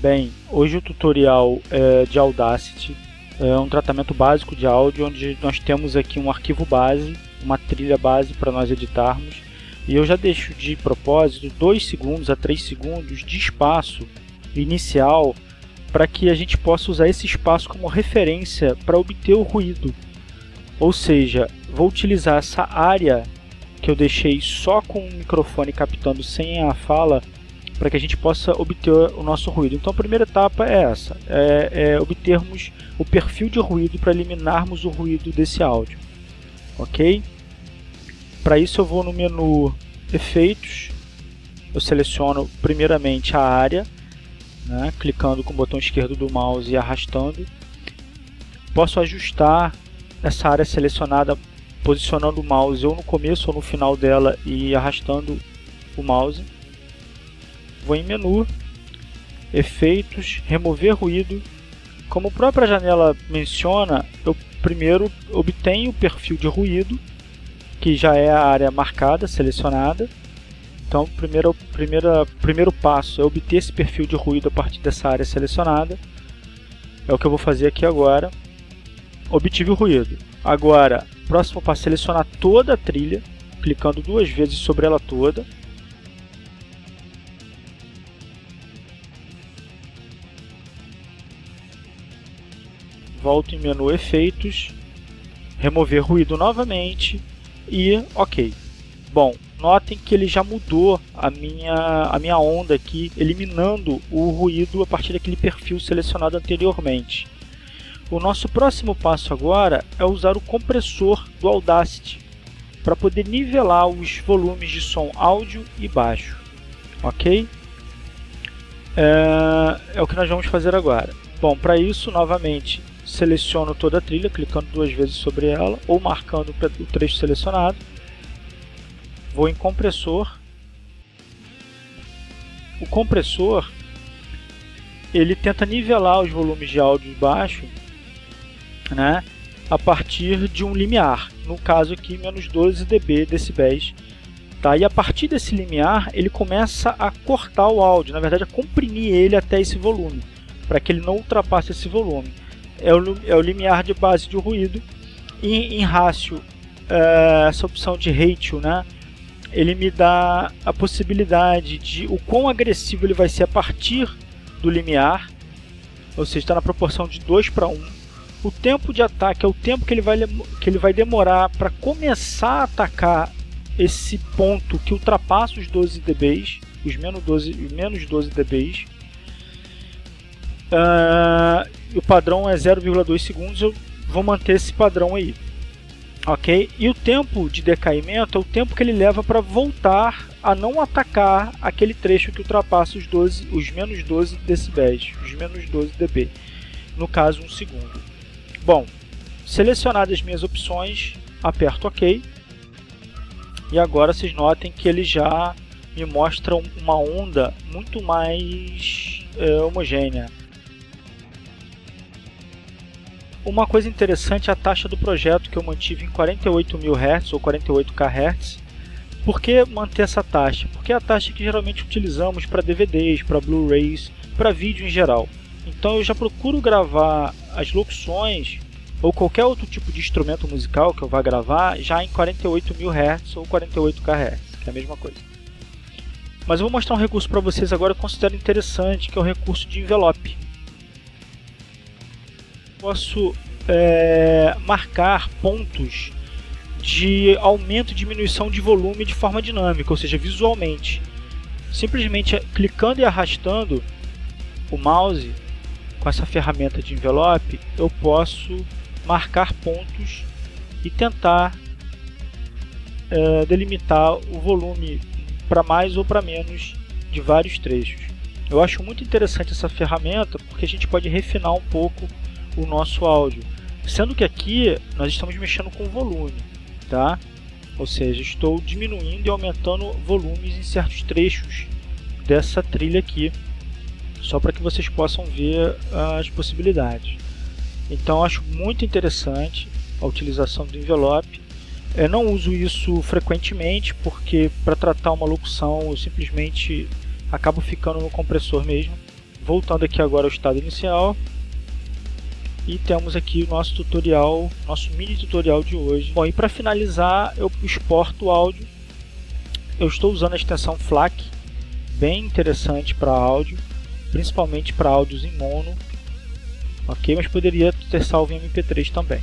Bem, hoje o tutorial é de Audacity, é um tratamento básico de áudio onde nós temos aqui um arquivo base, uma trilha base para nós editarmos e eu já deixo de propósito 2 segundos a 3 segundos de espaço inicial para que a gente possa usar esse espaço como referência para obter o ruído. Ou seja, vou utilizar essa área que eu deixei só com o microfone captando sem a fala para que a gente possa obter o nosso ruído. Então a primeira etapa é essa, é, é obtermos o perfil de ruído para eliminarmos o ruído desse áudio. Ok? Para isso eu vou no menu Efeitos, eu seleciono primeiramente a área, né, clicando com o botão esquerdo do mouse e arrastando. Posso ajustar essa área selecionada posicionando o mouse ou no começo ou no final dela e arrastando o mouse vou em menu, efeitos, remover ruído. Como a própria janela menciona, eu primeiro obtenho o perfil de ruído, que já é a área marcada, selecionada. Então, primeiro, primeiro, primeiro passo é obter esse perfil de ruído a partir dessa área selecionada. É o que eu vou fazer aqui agora. Obtive o ruído. Agora, próximo passo é selecionar toda a trilha, clicando duas vezes sobre ela toda. Volto em menu efeitos, remover ruído novamente e ok. Bom, notem que ele já mudou a minha, a minha onda aqui, eliminando o ruído a partir daquele perfil selecionado anteriormente. O nosso próximo passo agora é usar o compressor do Audacity para poder nivelar os volumes de som áudio e baixo. Ok? É, é o que nós vamos fazer agora. Bom, para isso, novamente, seleciono toda a trilha, clicando duas vezes sobre ela, ou marcando o trecho selecionado. Vou em compressor. O compressor ele tenta nivelar os volumes de áudio baixo né, a partir de um limiar, no caso aqui menos 12 dB decibéis. Tá? E a partir desse limiar ele começa a cortar o áudio, na verdade a comprimir ele até esse volume, para que ele não ultrapasse esse volume é o, é o limiar de base de ruído. E em rácio, é, essa opção de ratio, né, ele me dá a possibilidade de o quão agressivo ele vai ser a partir do limiar, ou seja, está na proporção de 2 para 1. O tempo de ataque é o tempo que ele vai, que ele vai demorar para começar a atacar esse ponto que ultrapassa os 12 dB, os menos 12, menos 12 dB. Uh, o padrão é 0,2 segundos, eu vou manter esse padrão aí. Ok? E o tempo de decaimento é o tempo que ele leva para voltar a não atacar aquele trecho que ultrapassa os, 12, os menos 12 decibéis, os menos 12 dB. No caso, um segundo. Bom, selecionadas as minhas opções, aperto OK. E agora vocês notem que ele já me mostra uma onda muito mais é, homogênea. Uma coisa interessante é a taxa do projeto que eu mantive em 48.000 Hz ou 48 kHz. Por que manter essa taxa? Porque é a taxa que geralmente utilizamos para DVDs, para Blu-rays, para vídeo em geral. Então eu já procuro gravar as locuções ou qualquer outro tipo de instrumento musical que eu vá gravar já em 48.000 Hz ou 48 kHz, que é a mesma coisa. Mas eu vou mostrar um recurso para vocês agora que eu considero interessante, que é o recurso de envelope posso é, marcar pontos de aumento e diminuição de volume de forma dinâmica, ou seja, visualmente. Simplesmente clicando e arrastando o mouse com essa ferramenta de envelope, eu posso marcar pontos e tentar é, delimitar o volume para mais ou para menos de vários trechos. Eu acho muito interessante essa ferramenta porque a gente pode refinar um pouco o nosso áudio. Sendo que aqui nós estamos mexendo com volume, tá? Ou seja, estou diminuindo e aumentando volumes em certos trechos dessa trilha aqui, só para que vocês possam ver as possibilidades. Então acho muito interessante a utilização do envelope. Eu não uso isso frequentemente porque para tratar uma locução eu simplesmente acabo ficando no compressor mesmo voltando aqui agora ao estado inicial, e temos aqui o nosso tutorial, nosso mini tutorial de hoje. Bom, e para finalizar, eu exporto o áudio. Eu estou usando a extensão FLAC, bem interessante para áudio, principalmente para áudios em mono, ok? Mas poderia ter salvo em MP3 também.